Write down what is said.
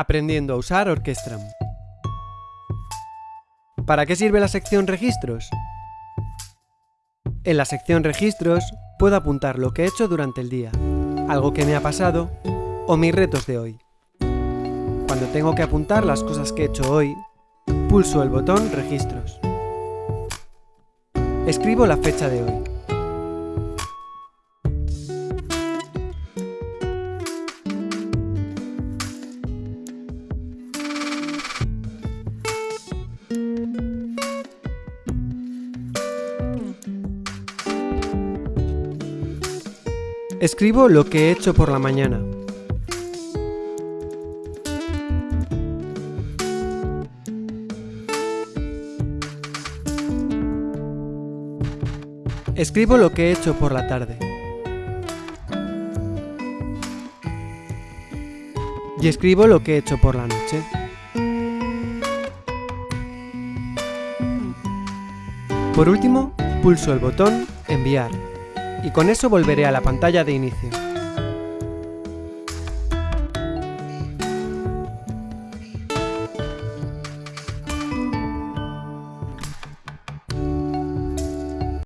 Aprendiendo a usar Orquestram. ¿Para qué sirve la sección Registros? En la sección Registros puedo apuntar lo que he hecho durante el día, algo que me ha pasado o mis retos de hoy. Cuando tengo que apuntar las cosas que he hecho hoy, pulso el botón Registros. Escribo la fecha de hoy. Escribo lo que he hecho por la mañana. Escribo lo que he hecho por la tarde. Y escribo lo que he hecho por la noche. Por último, pulso el botón Enviar y con eso volveré a la pantalla de inicio.